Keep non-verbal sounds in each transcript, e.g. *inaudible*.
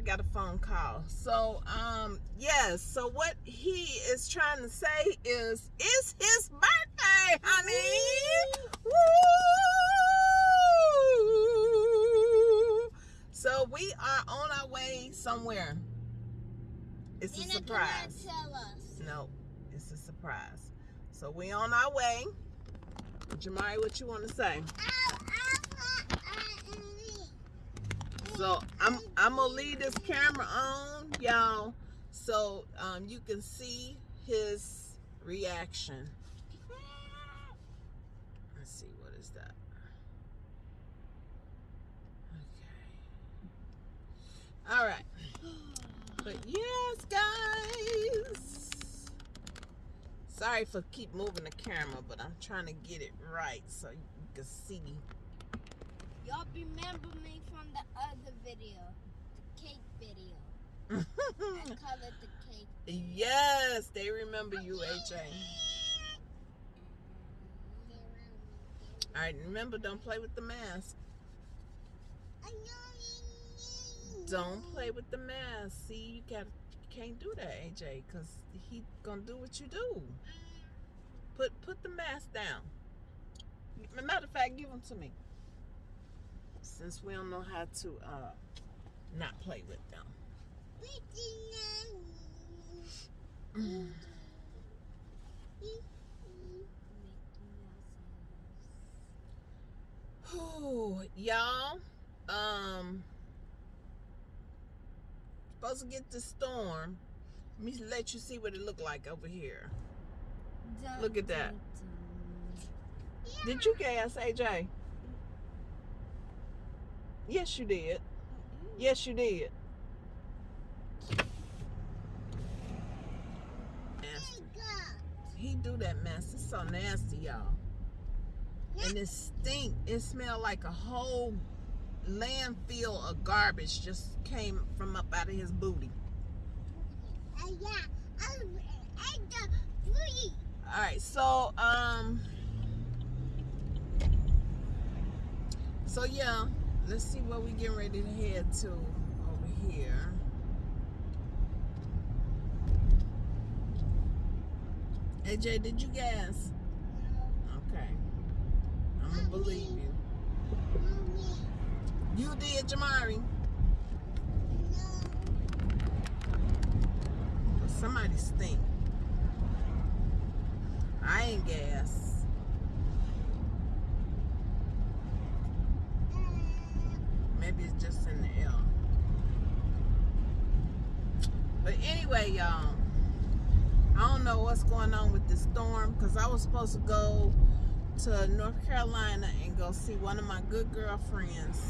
I got a phone call. So, um, yes. So what he is trying to say is, it's his birthday, honey. Woo! So we are on our way somewhere. It's a surprise. cannot tell us. No, it's a surprise. So we on our way. Jamari, what you want to say? So I'm I'm gonna leave this camera on, y'all, so um, you can see his reaction. Let's see, what is that? Okay. All right. But yes, guys. Sorry for keep moving the camera, but I'm trying to get it right so you can see. Y'all remember me from the other video, the cake video. I *laughs* call it the cake. yes, they remember you, AJ. All right, remember, don't play with the mask. Don't play with the mask. See, you got you can't do that, AJ, because he gonna do what you do. Mm. Put put the mask down. Matter of fact, give them to me. Since we don't know how to uh not play with them. Whew, y'all, um, supposed to get the storm. Let me let you see what it looked like over here. Look at that. Did you gas, AJ? Yes, you did. Yes, you did. He do that mess. It's so nasty, y'all. And it stink. It smelled like a whole landfill of garbage just came from up out of his booty. All right, so um, so yeah, let's see what we getting ready to head to over here. AJ, did you gas? Okay, I'm gonna believe you. You did, Jamari. No. Somebody stink. I ain't gas. Just in the air. But anyway, y'all, I don't know what's going on with this storm because I was supposed to go to North Carolina and go see one of my good girlfriends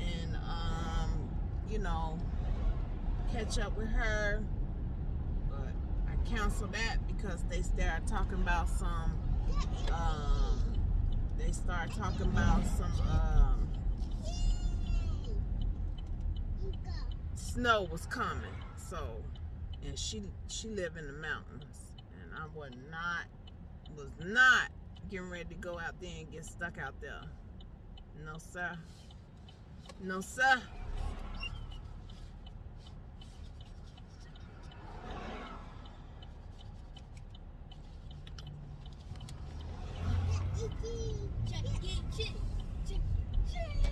and, um, you know, catch up with her. But I canceled that because they started talking about some, um, they started talking about some, um, snow was coming. So, and she she live in the mountains, and I was not was not getting ready to go out there and get stuck out there. No sir. No sir. Chuck E. Cheese. Chuck E. Cheese.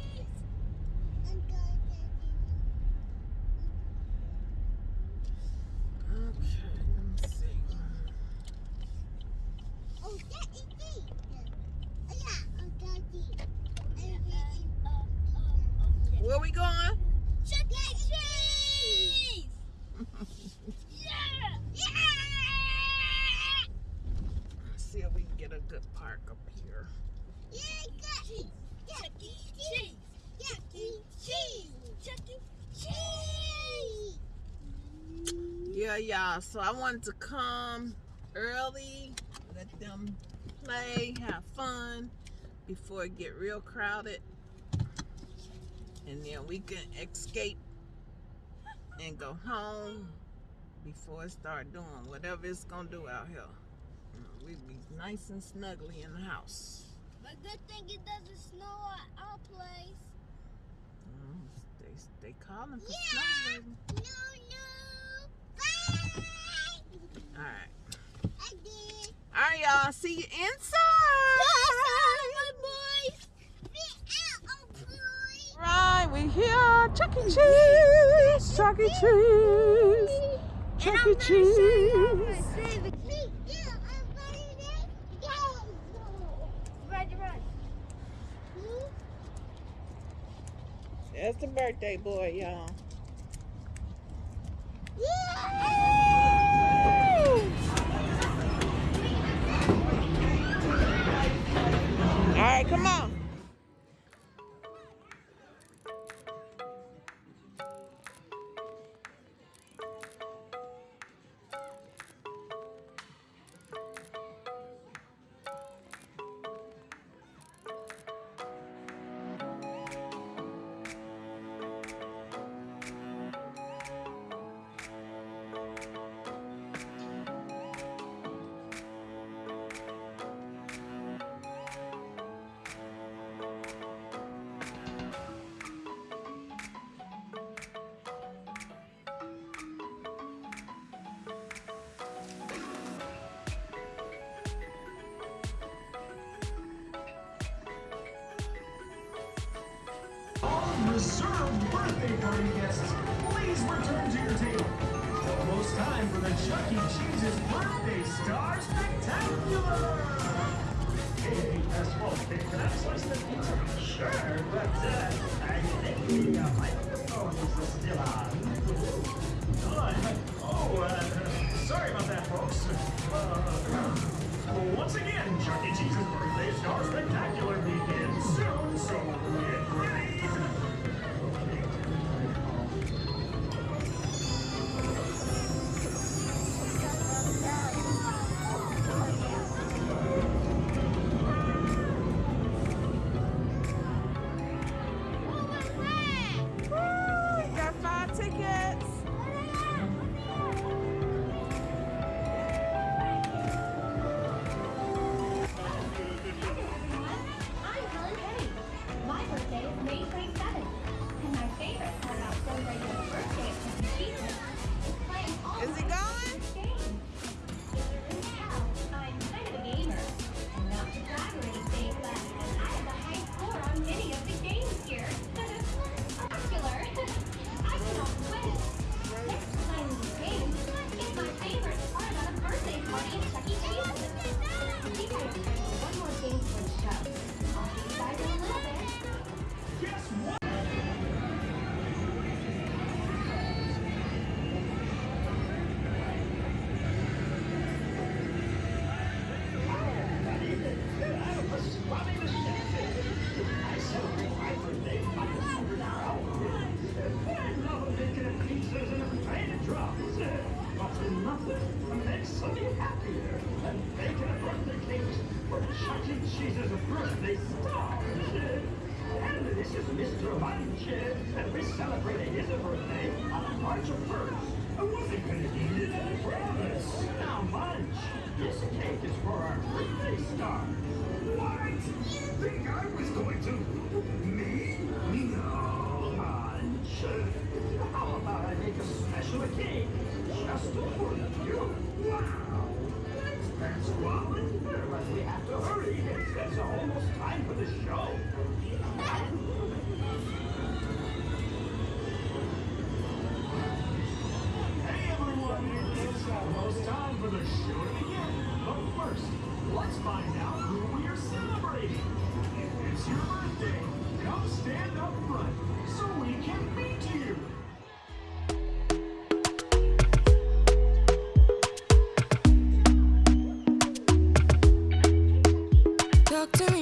Okay, let me see. Where we going? Chuck E. Cheese. *laughs* Yeah. Yeah. Let's see if we can get a good park up here. Cheese. Chuck E. Cheese. Chuck E. Cheese. Chuck E. Cheese. Yeah, y'all. So I wanted to come early, let them play, have fun before it get real crowded. And then we can escape and go home before it start doing whatever it's gonna do out here. You know, We be nice and snuggly in the house. But good thing it doesn't snow at our place. Mm, they they calling for Yeah. snow. No, no. Bye. All right, I did. all right, y'all. See you inside. out, my boys. Be out, oh boy. Right, we here. Chuck E. Cheese. Chuck E. Cheese. Chuck E. Cheese. That's the birthday boy, y'all. Reserved birthday party guests, please return to your table. Almost time for the Chuck E. Cheese's Birthday Star Spectacular! Hey, small kid, can I slice the pizza? Sure, but uh, I think the microphone is still on. Cheese's birthday star. And this is Mr. Munch, and we're celebrating his birthday on March 1st. I wasn't gonna eat it, I promise. Now, Munch, this cake is for our birthday star. What? You think I was going to? Me? No, Munch. How about I make a special cake time for the show. Hey everyone, it's almost time for the show to begin. But first, let's find out who we are celebrating. If it's your birthday, come stand up front so we can meet you. Talk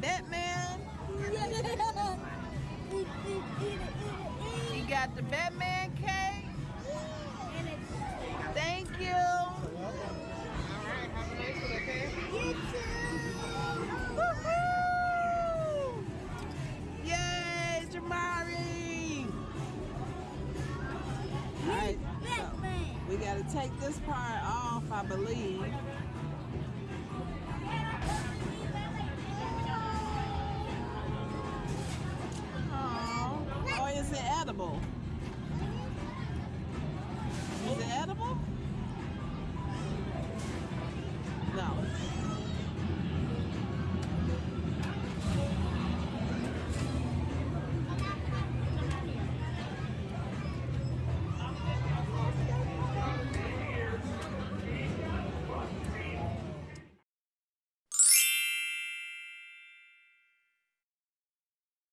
Batman. *laughs* He got the Batman Oh,